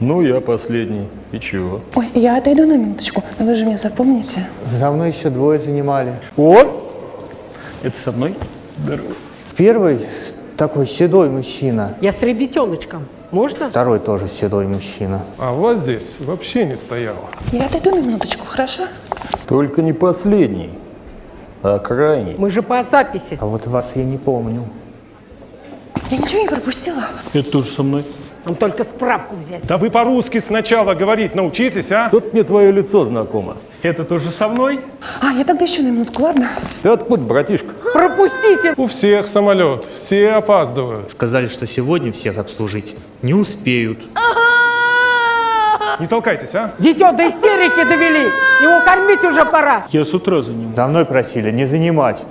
Ну, я последний. И чего? Ой, я отойду на минуточку, но вы же меня запомните. За мной еще двое занимали. О! Это со мной? Здорово. Первый такой седой мужчина, Я с ребятеночком. Можно? второй тоже седой мужчина. А у вас здесь вообще не стояло. Я отойду на минуточку, хорошо? Только не последний, а крайний. Мы же по записи. А вот вас я не помню. Я ничего не пропустила. Это тоже со мной. Нам только справку взять. Да вы по-русски сначала говорить научитесь, а? Тут мне твое лицо знакомо. Это тоже со мной? А, я тогда еще на минутку, ладно? Ты откуда, братишка? Пропустите! У всех самолет, все опаздывают. Сказали, что сегодня всех обслужить не успеют. Не толкайтесь, а? Дитё до истерики довели! Его кормить уже пора! Я с утра за ним. За мной просили не занимать.